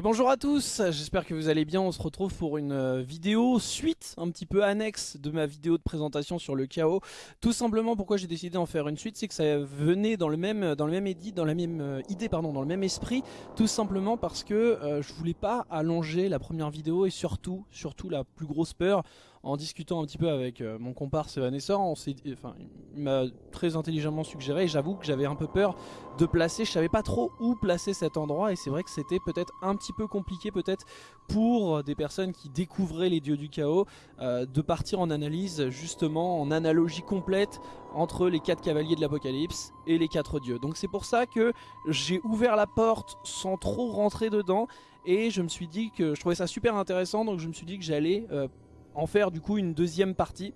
Et bonjour à tous, j'espère que vous allez bien, on se retrouve pour une euh, vidéo suite, un petit peu annexe de ma vidéo de présentation sur le chaos. Tout simplement pourquoi j'ai décidé d'en faire une suite, c'est que ça venait dans le même dans le même édit, dans la même euh, idée pardon, dans le même esprit, tout simplement parce que euh, je voulais pas allonger la première vidéo et surtout, surtout la plus grosse peur en discutant un petit peu avec euh, mon comparse Vanessa, on enfin, il m'a très intelligemment suggéré j'avoue que j'avais un peu peur de placer, je savais pas trop où placer cet endroit et c'est vrai que c'était peut-être un petit peu compliqué peut-être pour des personnes qui découvraient les dieux du chaos euh, de partir en analyse justement en analogie complète entre les quatre cavaliers de l'apocalypse et les quatre dieux. Donc c'est pour ça que j'ai ouvert la porte sans trop rentrer dedans et je me suis dit que je trouvais ça super intéressant donc je me suis dit que j'allais euh, en faire du coup une deuxième partie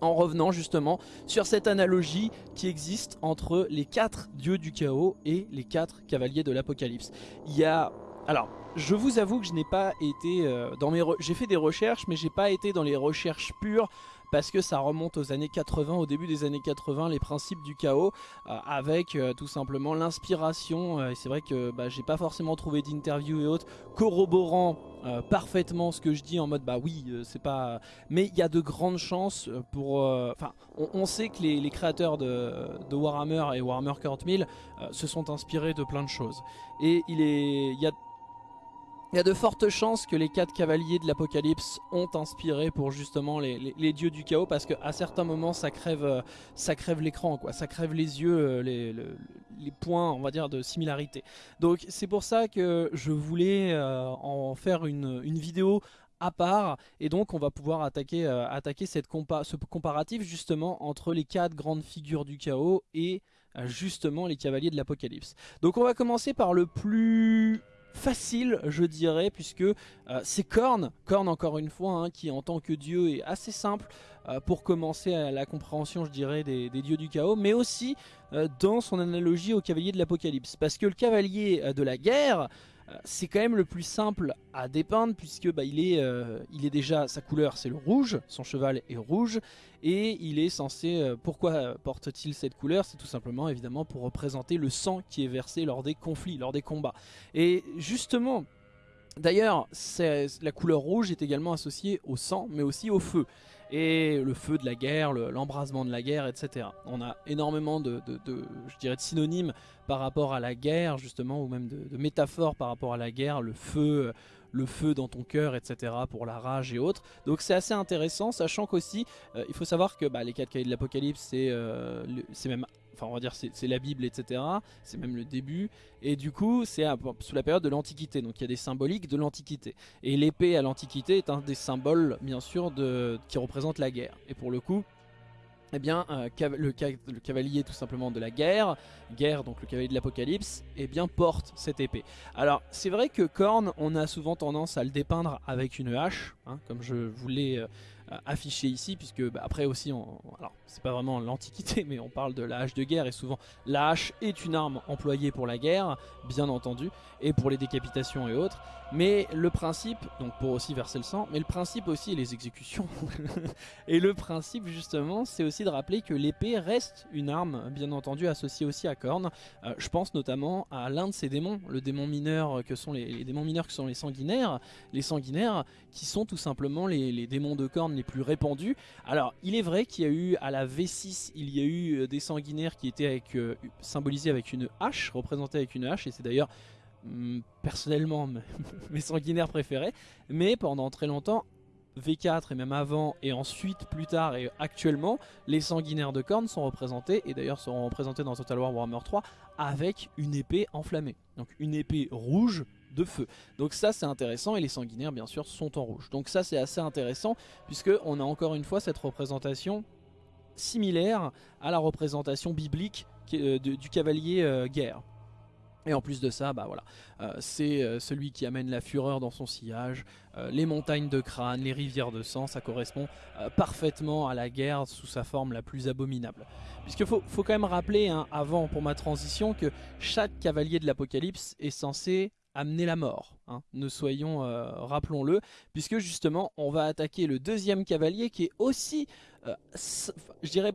en revenant justement sur cette analogie qui existe entre les quatre dieux du chaos et les quatre cavaliers de l'apocalypse. Il y a... Alors, je vous avoue que je n'ai pas été euh, dans mes... J'ai fait des recherches, mais j'ai pas été dans les recherches pures parce que ça remonte aux années 80, au début des années 80, les principes du chaos, euh, avec euh, tout simplement l'inspiration, et c'est vrai que bah, j'ai pas forcément trouvé d'interview et autres corroborant parfaitement ce que je dis en mode bah oui c'est pas mais il y a de grandes chances pour enfin on, sait que les, créateurs de, Warhammer et Warhammer 40 000 se sont inspirés de plein de choses. Et il est il y a il y a de fortes chances que les quatre cavaliers de l'apocalypse ont inspiré pour justement les, dieux du chaos parce qu'à certains moments ça crève, euh, ça crève l'écran, quoi, ça crève les yeux, euh, les, points on va dire de similarité. Donc c'est pour ça que je voulais euh, en faire une, vidéo à part et donc on va pouvoir attaquer, attaquer cette ce comparatif justement entre les quatre grandes figures du chaos et justement les cavaliers de l'apocalypse. Donc on va commencer par le plus facile je dirais puisque euh, c'est Korn, Korn encore une fois hein, qui en tant que dieu est assez simple euh, pour commencer à la compréhension je dirais des, dieux du chaos mais aussi euh, dans son analogie au cavalier de l'apocalypse. Parce que le cavalier de la guerre c'est quand même le plus simple à dépeindre puisque bah, il, est, euh, il est déjà, sa couleur c'est le rouge, son cheval est rouge et il est censé, euh, pourquoi porte-t-il cette couleur? C'est tout simplement évidemment pour représenter le sang qui est versé lors des conflits, lors des combats. Et justement, d'ailleurs la couleur rouge est également associée au sang mais aussi au feu et le feu de la guerre, l'embrasement de la guerre, etc. On a énormément de, je dirais de synonymes par rapport à la guerre, justement, ou même de, métaphores par rapport à la guerre, le feu, le dans ton cœur, etc. pour la rage et autres. Donc c'est assez intéressant, sachant qu'aussi, euh, il faut savoir que bah, les quatre cahiers de l'Apocalypse, c'est euh, même enfin on va dire c'est la Bible etc c'est même le début. Et du coup c'est sous la période de l'Antiquité. Donc il y a des symboliques de l'Antiquité. Et l'épée à l'Antiquité est un des symboles bien sûr de, qui représente la guerre. Et pour le coup eh bien, euh, le, cavalier tout simplement de la guerre, guerre donc le cavalier de l'apocalypse, eh bien porte cette épée. Alors c'est vrai que Korn, on a souvent tendance à le dépeindre avec une hache, hein, comme je vous l'ai euh, affiché ici, puisque bah, après aussi, on, alors c'est pas vraiment l'antiquité, mais on parle de la hache de guerre, et souvent la hache est une arme employée pour la guerre, bien entendu, et pour les décapitations et autres, mais le principe, donc pour aussi verser le sang, mais le principe aussi, et les exécutions, et le principe justement, c'est aussi de rappeler que l'épée reste une arme, bien entendu, associée aussi à Korn, euh, je pense notamment à l'un de ces démons, le démon mineur que sont les, démons mineurs que sont les sanguinaires, les sanguinaires qui sont tout simplement les, les démons de Korn les plus répandus. Alors, il est vrai qu'il y a eu à la V6, il y a eu euh, des sanguinaires qui étaient avec, euh, symbolisés avec une hache, représentés avec une hache, et c'est d'ailleurs mm, personnellement mes sanguinaires préférés. Mais pendant très longtemps, V4 et même avant et ensuite plus tard et actuellement les sanguinaires de cornes sont représentés et d'ailleurs seront représentés dans Total War Warhammer 3 avec une épée enflammée donc une épée rouge de feu. Donc ça c'est intéressant et les sanguinaires bien sûr sont en rouge. Donc ça c'est assez intéressant puisque on a encore une fois cette représentation similaire à la représentation biblique euh, du cavalier euh, guerre. Et en plus de ça, bah voilà, euh, c'est celui qui amène la fureur dans son sillage, les montagnes de crâne, les rivières de sang, ça correspond parfaitement à la guerre sous sa forme la plus abominable. Puisqu'il faut, faut, quand même rappeler, hein, avant pour ma transition, que chaque cavalier de l'apocalypse est censé amener la mort. Hein. Ne soyons, euh, rappelons-le, puisque justement on va attaquer le deuxième cavalier qui est aussi, euh, je dirais,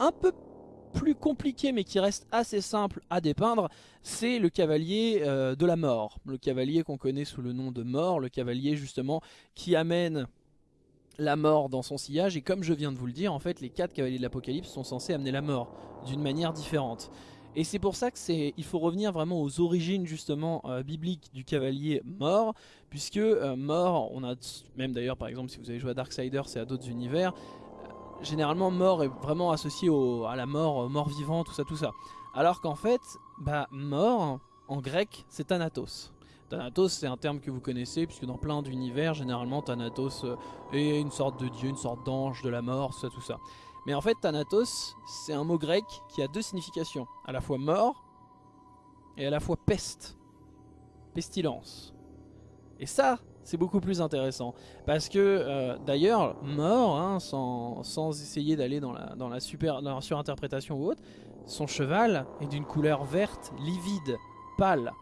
un peu plus compliqué mais qui reste assez simple à dépeindre, c'est le cavalier euh, de la mort. Le cavalier qu'on connaît sous le nom de mort, le cavalier justement qui amène la mort dans son sillage et comme je viens de vous le dire en fait les quatre cavaliers de l'apocalypse sont censés amener la mort d'une manière différente et c'est pour ça que c'est, il faut revenir vraiment aux origines justement euh, bibliques du cavalier mort, puisque euh, mort, on a même d'ailleurs par exemple si vous avez joué à Darksiders et à d'autres univers, euh, généralement mort est vraiment associé à la mort, mort vivant, tout ça, tout ça. Alors qu'en fait, bah mort en grec c'est Thanatos. Thanatos c'est un terme que vous connaissez puisque dans plein d'univers généralement Thanatos est une sorte de dieu, une sorte d'ange de la mort, tout ça tout ça. Mais en fait, Thanatos, c'est un mot grec qui a deux significations. À la fois mort et à la fois peste. Pestilence. Et ça, c'est beaucoup plus intéressant. Parce que, euh, d'ailleurs, mort, hein, sans, essayer d'aller dans la, dans, la dans la surinterprétation ou autre, son cheval est d'une couleur verte, livide, pâle.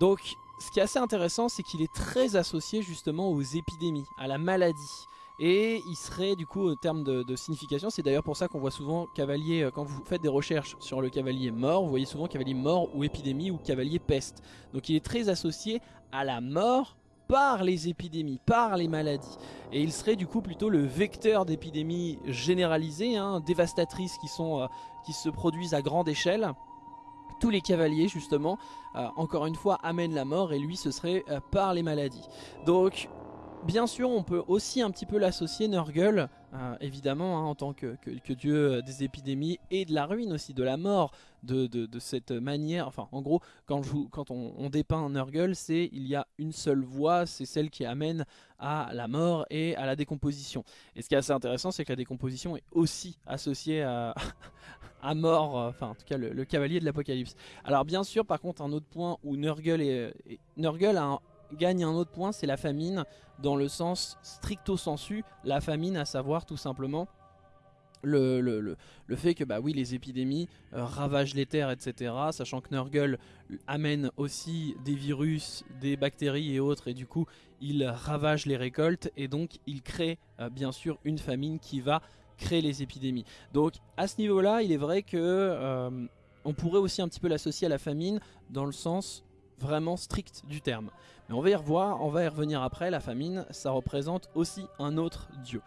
Donc, ce qui est assez intéressant, c'est qu'il est très associé justement aux épidémies, à la maladie. Et il serait du coup au terme de, signification, c'est d'ailleurs pour ça qu'on voit souvent cavalier, euh, quand vous faites des recherches sur le cavalier mort, vous voyez souvent cavalier mort ou épidémie ou cavalier peste. Donc il est très associé à la mort par les épidémies, par les maladies. Et il serait du coup plutôt le vecteur d'épidémies généralisées, hein, dévastatrices qui, sont, euh, se produisent à grande échelle tous les cavaliers justement, euh, encore une fois, amènent la mort et lui ce serait par les maladies. Donc Bien sûr, on peut aussi un petit peu l'associer Nurgle, euh, évidemment, hein, en tant que, dieu euh, des épidémies et de la ruine aussi, de la mort, de, cette manière. Enfin, en gros, quand, on, dépeint Nurgle, c'est il y a une seule voie, c'est celle qui amène à la mort et à la décomposition. Et ce qui est assez intéressant, c'est que la décomposition est aussi associée à, mort, euh, enfin en tout cas le, cavalier de l'apocalypse. Alors bien sûr, par contre, un autre point où Nurgle, est, a un gagne un autre point, c'est la famine, dans le sens stricto sensu, la famine à savoir tout simplement le, le, fait que bah oui les épidémies euh, ravagent les terres etc sachant que Nurgle amène aussi des virus, des bactéries et autres et du coup il ravage les récoltes et donc il crée euh, bien sûr une famine qui va créer les épidémies. Donc à ce niveau là il est vrai que euh, on pourrait aussi un petit peu l'associer à la famine dans le sens vraiment strict du terme. Mais on va y revoir, on va y revenir après, la famine, ça représente aussi un autre dieu.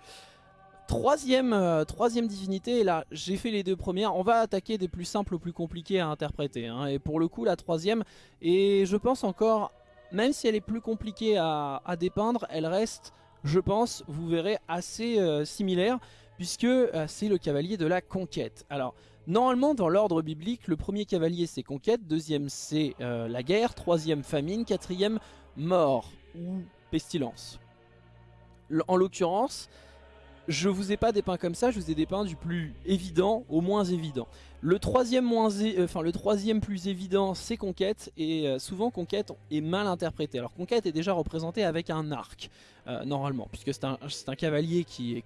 Troisième, euh, troisième divinité, et là j'ai fait les deux premières, on va attaquer des plus simples aux plus compliqués à interpréter. Hein. et pour le coup la troisième, et je pense encore, même si elle est plus compliquée à, dépeindre, elle reste, je pense, vous verrez, assez euh, similaire, puisque euh, c'est le cavalier de la conquête. Alors Normalement, dans l'ordre biblique, le premier cavalier c'est conquête, deuxième c'est euh, la guerre, troisième famine, quatrième mort ou pestilence. En l'occurrence, je vous ai pas dépeint comme ça, je vous ai dépeint du plus évident au moins évident. Le troisième, moins enfin, le troisième plus évident c'est conquête et euh, souvent conquête est mal interprété. Alors conquête est déjà représenté avec un arc euh, normalement puisque c'est un, cavalier qui est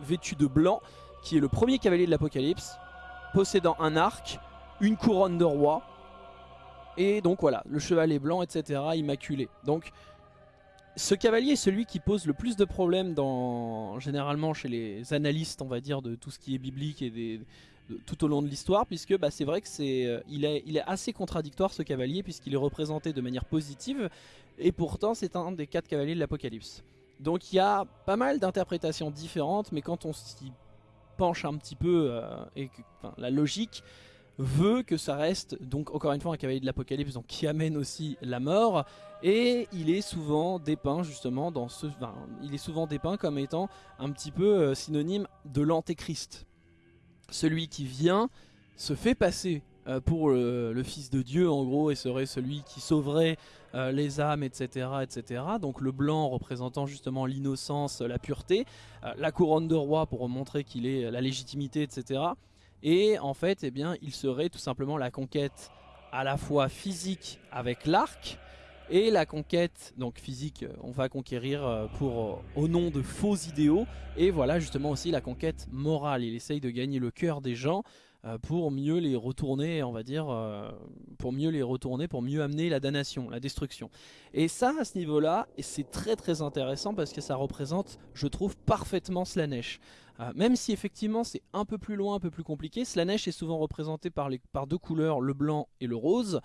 vêtu de blanc qui est le premier cavalier de l'Apocalypse, possédant un arc, une couronne de roi, et donc voilà, le cheval est blanc, etc., immaculé. Donc ce cavalier est celui qui pose le plus de problèmes généralement chez les analystes, on va dire, de tout ce qui est biblique et tout au long de l'histoire, puisque bah, c'est vrai que c'est, euh, il est assez contradictoire ce cavalier, puisqu'il est représenté de manière positive, et pourtant c'est un des quatre cavaliers de l'Apocalypse. Donc il y a pas mal d'interprétations différentes, mais quand on s'y penche un petit peu euh, et la logique veut que ça reste donc encore une fois un cavalier de l'apocalypse donc qui amène aussi la mort. Et il est souvent dépeint justement dans ce il est souvent dépeint comme étant un petit peu euh, synonyme de l'antéchrist. Celui qui vient se fait passer euh, pour le, fils de Dieu en gros et serait celui qui sauverait euh, les âmes etc etc donc le blanc représentant justement l'innocence la pureté euh, la couronne de roi pour montrer qu'il est la légitimité etc et en fait eh bien il serait tout simplement la conquête à la fois physique avec l'arc et la conquête donc physique on va conquérir pour au nom de faux idéaux. Et voilà justement aussi la conquête morale. Il essaye de gagner le cœur des gens pour mieux les retourner, on va dire, pour mieux les retourner, pour mieux amener la damnation, la destruction. Et ça, à ce niveau-là, c'est très très intéressant parce que ça représente, je trouve, parfaitement Slanesh. même si effectivement c'est un peu plus loin, un peu plus compliqué, Slanesh est souvent représenté par, par deux couleurs, le blanc et le rose.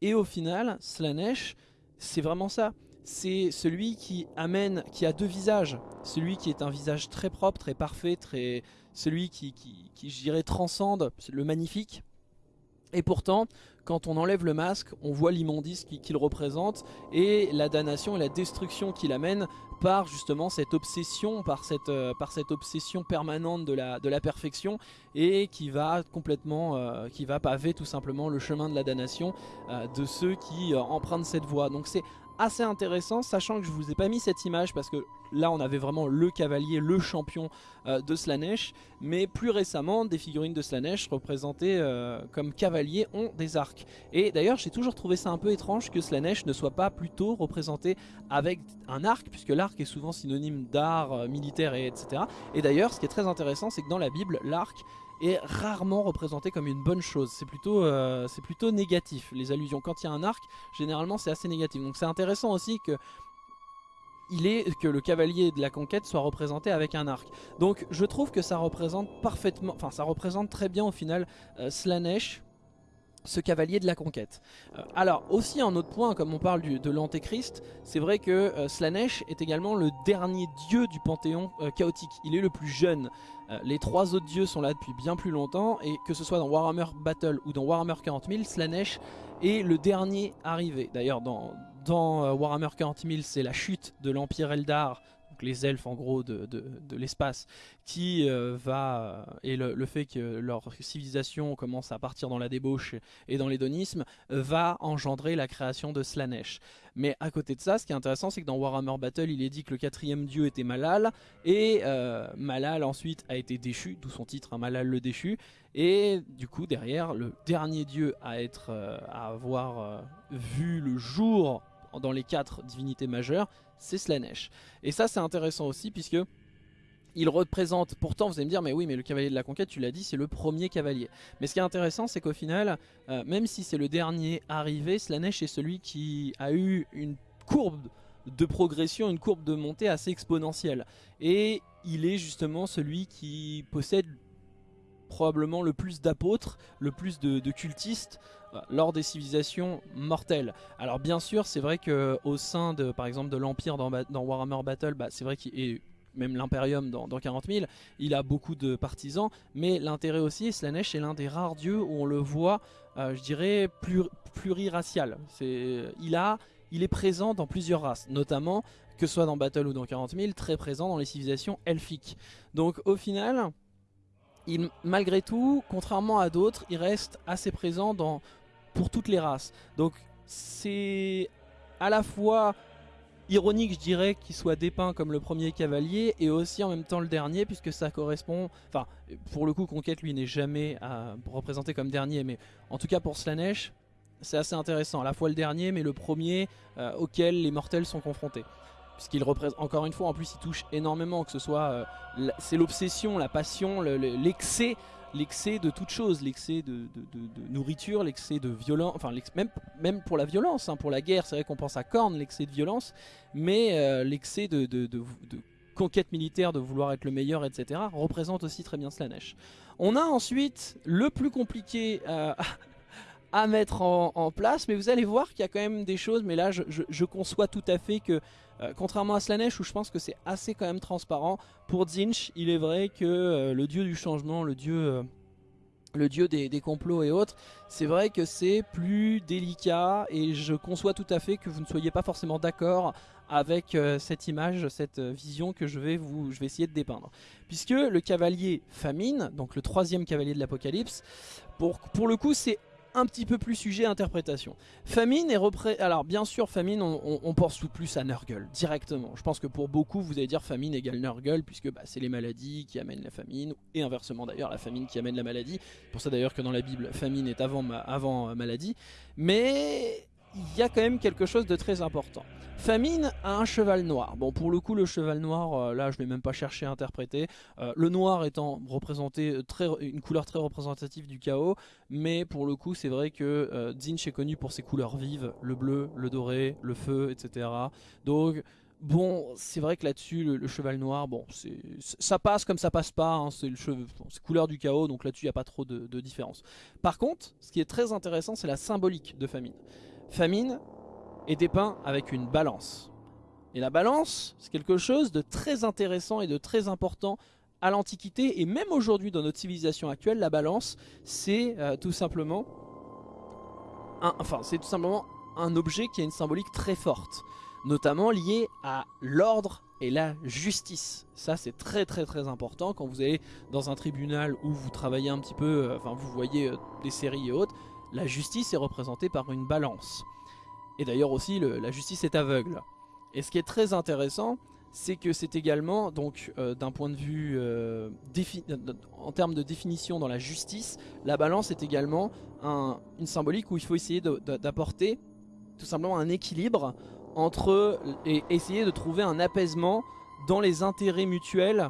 Et au final, Slanesh, c'est vraiment ça c'est celui qui amène, qui a deux visages. Celui qui est un visage très propre, très parfait, très celui qui, qui, je dirais, transcende le magnifique. Et pourtant, quand on enlève le masque, on voit l'immondice qu'il représente et la damnation et la destruction qu'il amène par justement cette obsession, par cette, euh, par cette obsession permanente de la, de la perfection et qui va complètement, euh, qui va paver tout simplement le chemin de la damnation euh, de ceux qui empruntent cette voie. Donc c'est assez intéressant, sachant que je vous ai pas mis cette image parce que là on avait vraiment le cavalier, le champion euh, de Slanesh, mais plus récemment des figurines de Slanesh représentées euh, comme cavaliers ont des arcs. Et d'ailleurs j'ai toujours trouvé ça un peu étrange que Slanesh ne soit pas plutôt représenté avec un arc, puisque l'arc est souvent synonyme d'art euh, militaire et etc. Et d'ailleurs ce qui est très intéressant c'est que dans la Bible l'arc est rarement représenté comme une bonne chose. C'est plutôt, euh, plutôt négatif, les allusions. Quand il y a un arc, généralement c'est assez négatif. Donc c'est intéressant aussi que il est que le cavalier de la conquête soit représenté avec un arc. Donc je trouve que ça représente parfaitement, enfin ça représente très bien au final euh, Slanesh, ce cavalier de la conquête. Euh, alors aussi un autre point, comme on parle de l'antéchrist, c'est vrai que Slanesh est également le dernier dieu du panthéon chaotique. Il est le plus jeune. Euh, les trois autres dieux sont là depuis bien plus longtemps et que ce soit dans Warhammer Battle ou dans Warhammer 40 000, Slanesh est le dernier arrivé. D'ailleurs dans, dans euh, Warhammer 40 000 c'est la chute de l'Empire Eldar les elfes en gros de, l'espace, qui euh, va, euh, et le, fait que leur civilisation commence à partir dans la débauche et dans l'hédonisme, euh, va engendrer la création de Slanesh. Mais à côté de ça, ce qui est intéressant, c'est que dans Warhammer Battle, il est dit que le quatrième dieu était Malal, et Malal ensuite a été déchu, d'où son titre, hein, Malal le déchu, et du coup derrière, le dernier dieu à, être, à avoir vu le jour dans les quatre divinités majeures, c'est Slanesh. Et ça c'est intéressant aussi puisque il représente, pourtant vous allez me dire mais oui mais le cavalier de la conquête tu l'as dit c'est le premier cavalier. Mais ce qui est intéressant c'est qu'au final, euh, même si c'est le dernier arrivé, Slanesh est celui qui a eu une courbe de progression, une courbe de montée assez exponentielle. Et il est justement celui qui possède probablement le plus d'apôtres, le plus de cultistes, lors des civilisations mortelles. Alors bien sûr, c'est vrai que au sein de, par exemple, de l'Empire dans, Warhammer Battle, bah, c'est vrai qu'il est même l'Imperium dans, 40 000, il a beaucoup de partisans, mais l'intérêt aussi, Slanesh est l'un des rares dieux où on le voit, euh, je dirais, pluriracial. il, est présent dans plusieurs races, notamment, que ce soit dans Battle ou dans 40 000, très présent dans les civilisations elfiques. Donc au final, malgré tout, contrairement à d'autres, il reste assez présent dans pour toutes les races. Donc c'est à la fois ironique je dirais qu'il soit dépeint comme le premier cavalier et aussi en même temps le dernier puisque ça correspond, enfin pour le coup Conquête lui n'est jamais à représenté comme dernier mais en tout cas pour Slanesh c'est assez intéressant, à la fois le dernier mais le premier euh, auquel les mortels sont confrontés puisqu'il représente encore une fois en plus il touche énormément que ce soit euh, c'est l'obsession, la passion, l'excès l'excès de toute chose, l'excès de, nourriture, l'excès de violence, enfin même, même pour la violence, hein, pour la guerre, c'est vrai qu'on pense à Korn, l'excès de violence, mais euh, l'excès de, conquête militaire, de vouloir être le meilleur, etc., représente aussi très bien Slanesh. On a ensuite le plus compliqué euh, à mettre en, place, mais vous allez voir qu'il y a quand même des choses, mais là je, conçois tout à fait que, euh, contrairement à Slanesh où je pense que c'est assez quand même transparent, pour Zinch il est vrai que euh, le dieu du changement, le dieu... Euh, le dieu des, complots et autres, c'est vrai que c'est plus délicat et je conçois tout à fait que vous ne soyez pas forcément d'accord avec cette image, cette vision que je vais, vous, je vais essayer de dépeindre. Puisque le cavalier famine, donc le troisième cavalier de l'apocalypse, pour, pour le coup c'est un petit peu plus sujet interprétation. Famine est repré... Alors bien sûr, famine, on, pense tout plus à Nurgle, directement. Je pense que pour beaucoup, vous allez dire famine égale Nurgle, puisque bah, c'est les maladies qui amènent la famine, et inversement d'ailleurs, la famine qui amène la maladie. pour ça d'ailleurs que dans la Bible, famine est avant, avant euh, maladie. Mais il y a quand même quelque chose de très important. Famine a un cheval noir. Bon, pour le coup, le cheval noir, euh, là, je ne vais même pas chercher à interpréter. Euh, le noir étant représenté très, une couleur très représentative du chaos, mais pour le coup, c'est vrai que euh, Zinch est connu pour ses couleurs vives, le bleu, le doré, le feu, etc. Donc, bon, c'est vrai que là-dessus, le, cheval noir, bon, ça passe comme ça passe pas. Hein, c'est le couleur du chaos, donc là-dessus, il n'y a pas trop de différence. Par contre, ce qui est très intéressant, c'est la symbolique de famine. Famine, est dépeint avec une balance. Et la balance, c'est quelque chose de très intéressant et de très important à l'Antiquité et même aujourd'hui dans notre civilisation actuelle, la balance, c'est euh, tout simplement un, enfin, c'est tout simplement un objet qui a une symbolique très forte, notamment lié à l'ordre et la justice. Ça, c'est très très très important quand vous allez dans un tribunal où vous travaillez un petit peu, euh, enfin, vous voyez euh, des séries et autres, la justice est représentée par une balance. Et d'ailleurs aussi, la justice est aveugle. Et ce qui est très intéressant, c'est que c'est également, donc euh, d'un point de vue euh, en termes de définition dans la justice, la balance est également une symbolique où il faut essayer d'apporter tout simplement un équilibre entre et essayer de trouver un apaisement dans les intérêts mutuels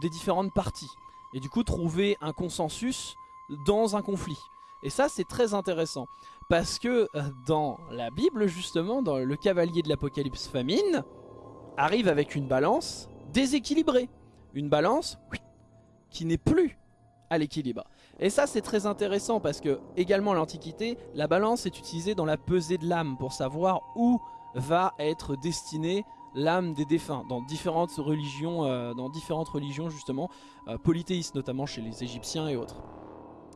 des différentes parties. Et du coup trouver un consensus dans un conflit. Et ça c'est très intéressant. Parce que euh, dans la Bible, justement, dans le cavalier de l'Apocalypse famine, arrive avec une balance déséquilibrée. Une balance qui n'est plus à l'équilibre. Et ça c'est très intéressant parce que également l'Antiquité, la balance est utilisée dans la pesée de l'âme pour savoir où va être destinée l'âme des défunts dans différentes religions, euh, dans différentes religions justement, euh, polythéistes notamment chez les Égyptiens et autres.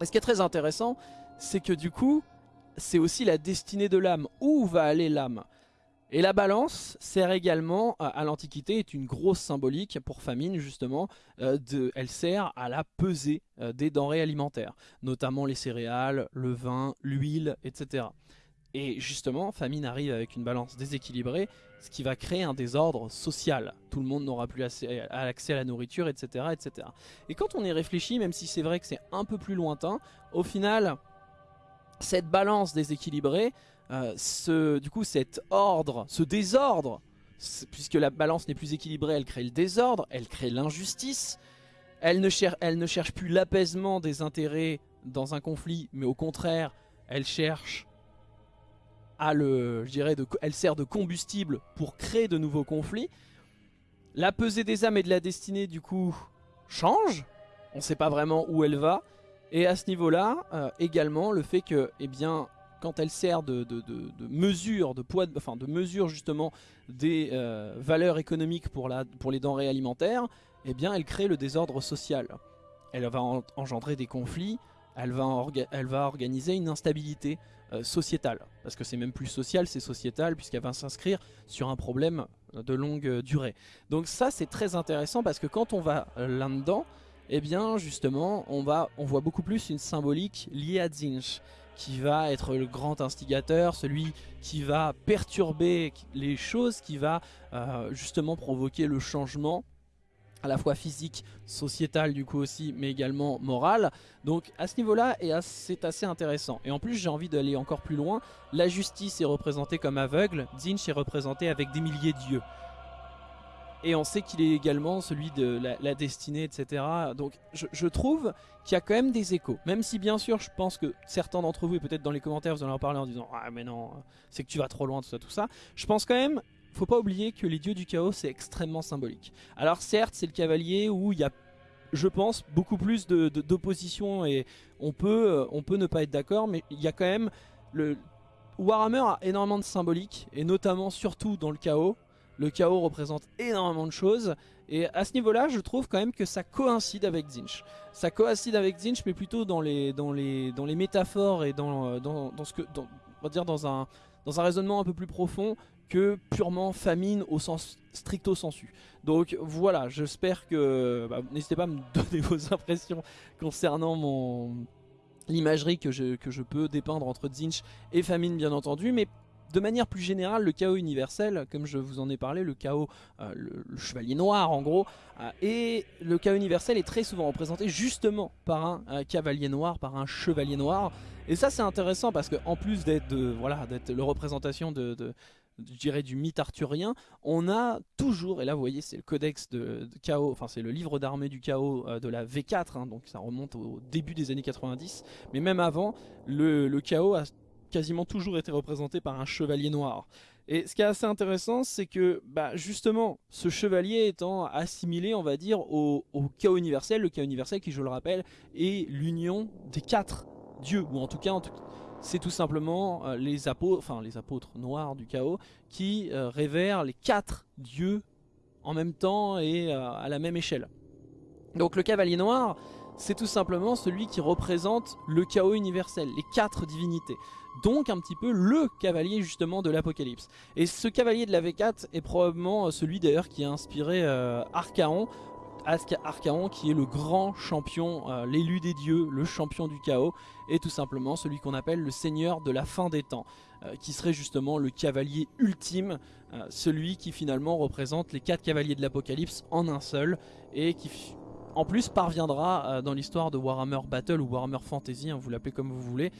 Et ce qui est très intéressant, c'est que du coup, c'est aussi la destinée de l'âme. Où va aller l'âme? Et la balance sert également à, l'Antiquité, est une grosse symbolique pour famine justement. Euh, elle sert à la pesée euh, des denrées alimentaires, notamment les céréales, le vin, l'huile, etc. Et justement, famine arrive avec une balance déséquilibrée, ce qui va créer un désordre social. Tout le monde n'aura plus accès à la nourriture, etc., etc. Et quand on y réfléchit, même si c'est vrai que c'est un peu plus lointain, au final, cette balance déséquilibrée, euh, ce, du coup cet ordre, ce désordre, puisque la balance n'est plus équilibrée, elle crée le désordre, elle crée l'injustice, elle ne cherche plus l'apaisement des intérêts dans un conflit, mais au contraire, elle cherche elle sert de combustible pour créer de nouveaux conflits. La pesée des âmes et de la destinée, du coup, change. On ne sait pas vraiment où elle va. Et à ce niveau-là, euh, également, le fait que, eh bien, quand elle sert de, mesure, de poids, enfin de mesure justement des euh, valeurs économiques pour les denrées alimentaires, eh bien, elle crée le désordre social. Elle va engendrer des conflits, elle va, organiser une instabilité euh, sociétale. Parce que c'est même plus social, c'est sociétal, puisqu'elle va s'inscrire sur un problème de longue durée. Donc ça, c'est très intéressant, parce que quand on va là-dedans, eh bien justement on, va, on voit beaucoup plus une symbolique liée à Zinch qui va être le grand instigateur, celui qui va perturber les choses, qui va euh, justement provoquer le changement à la fois physique, sociétal du coup aussi, mais également moral. Donc à ce niveau-là, c'est assez intéressant. Et en plus, j'ai envie d'aller encore plus loin. La justice est représentée comme aveugle, Zinch est représenté avec des milliers d'yeux. Et on sait qu'il est également celui de la, destinée, etc. Donc je, trouve qu'il y a quand même des échos. Même si bien sûr je pense que certains d'entre vous, et peut-être dans les commentaires vous allez en parler en disant « Ah mais non, c'est que tu vas trop loin, tout ça, tout ça ». Je pense quand même, faut pas oublier que les dieux du chaos c'est extrêmement symbolique. Alors certes c'est le cavalier où il y a je pense beaucoup plus d'opposition et on peut, euh, on peut ne pas être d'accord mais il y a quand même le Warhammer a énormément de symbolique et notamment surtout dans le chaos le chaos représente énormément de choses. Et à ce niveau-là, je trouve quand même que ça coïncide avec Zinch. Ça coïncide avec Zinch, mais plutôt dans les, dans les, dans les métaphores et dans, euh, dans, ce que, on va dire dans un, dans un raisonnement un peu plus profond que purement famine au sens stricto sensu. Donc voilà, j'espère que... Bah, n'hésitez pas à me donner vos impressions concernant mon l'imagerie que je, que peux dépeindre entre Zinch et Famine bien entendu, mais de manière plus générale, le chaos universel, comme je vous en ai parlé, le chaos, euh, le, chevalier noir en gros, euh, et le chaos universel est très souvent représenté justement par un, cavalier noir, par un chevalier noir. Et ça c'est intéressant parce qu'en plus d'être voilà, la représentation de, je dirais du mythe arthurien, on a toujours, et là vous voyez c'est le codex de, chaos, enfin c'est le livre d'armée du chaos euh, de la V4, hein, donc ça remonte au début des années 90, mais même avant, le, chaos a quasiment toujours été représenté par un chevalier noir. Et ce qui est assez intéressant, c'est que bah, justement, ce chevalier étant assimilé, on va dire, au, chaos universel, le chaos universel qui, je le rappelle, est l'union des quatre dieux, ou en tout cas, c'est tout simplement euh, les, apôtres, noirs du chaos qui euh, révèrent les quatre dieux en même temps et euh, à la même échelle. Donc le cavalier noir, c'est tout simplement celui qui représente le chaos universel, les quatre divinités. Donc un petit peu le cavalier justement de l'Apocalypse. Et ce cavalier de la V4 est probablement celui d'ailleurs qui a inspiré Archaon Archaon qui est le grand champion, euh, l'élu des dieux, le champion du chaos, et tout simplement celui qu'on appelle le seigneur de la fin des temps, euh, qui serait justement le cavalier ultime, euh, celui qui finalement représente les quatre cavaliers de l'apocalypse en un seul, et qui en plus parviendra dans l'histoire de Warhammer Battle ou Warhammer Fantasy, hein, vous l'appelez comme vous voulez,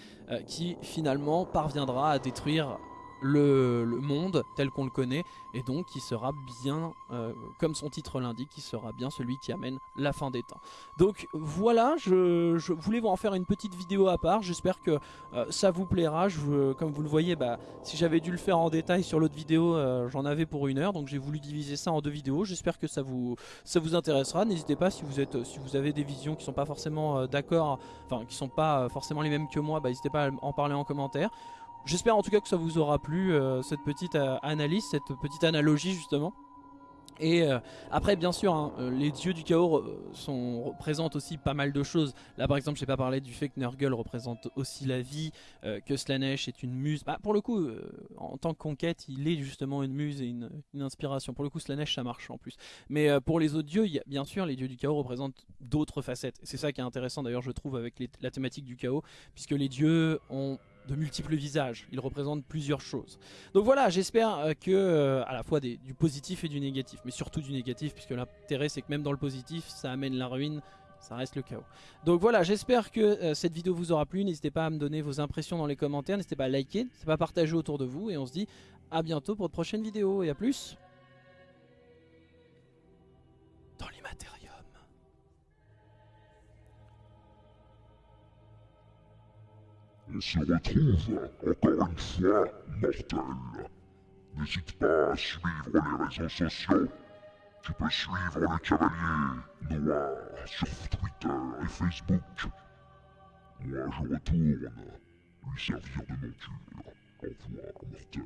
qui finalement parviendra à détruire le, monde tel qu'on le connaît et donc qui sera bien, euh, comme son titre l'indique, qui sera bien celui qui amène la fin des temps. Donc voilà, je, voulais vous en faire une petite vidéo à part, j'espère que euh, ça vous plaira, je, comme vous le voyez, bah, si j'avais dû le faire en détail sur l'autre vidéo, euh, j'en avais pour une heure, donc j'ai voulu diviser ça en deux vidéos, j'espère que ça vous, ça vous intéressera, n'hésitez pas si vous, êtes, si vous avez des visions qui sont pas forcément d'accord, enfin qui sont pas forcément les mêmes que moi, bah, n'hésitez pas à en parler en commentaire. J'espère en tout cas que ça vous aura plu, euh, cette petite euh, analyse, cette petite analogie justement. Et euh, après bien sûr hein, les dieux du chaos représentent aussi pas mal de choses. Là par exemple j'ai pas parlé du fait que Nurgle représente aussi la vie Que Slanesh est une muse. Bah, Pour le coup en tant que conquête il est justement une muse et une, inspiration. Pour le coup Slanesh ça marche en plus. Mais pour les autres dieux bien sûr les dieux du chaos représentent d'autres facettes. C'est ça qui est intéressant d'ailleurs je trouve avec la thématique du chaos Puisque les dieux ont de multiples visages, il représente plusieurs choses. Donc voilà, j'espère euh, que euh, à la fois du positif et du négatif, mais surtout du négatif, puisque l'intérêt c'est que même dans le positif, ça amène la ruine, ça reste le chaos. Donc voilà, j'espère que euh, cette vidéo vous aura plu, n'hésitez pas à me donner vos impressions dans les commentaires, n'hésitez pas à liker, n'hésitez pas à partager autour de vous, et on se dit à bientôt pour de prochaines vidéos, et à plus On se retrouve encore une fois, mortel. N'hésite pas à suivre les réseaux sociaux. Tu peux suivre le Cavalier Noir sur Twitter et Facebook. Moi, je retourne lui servir de monture. Au revoir, mortel.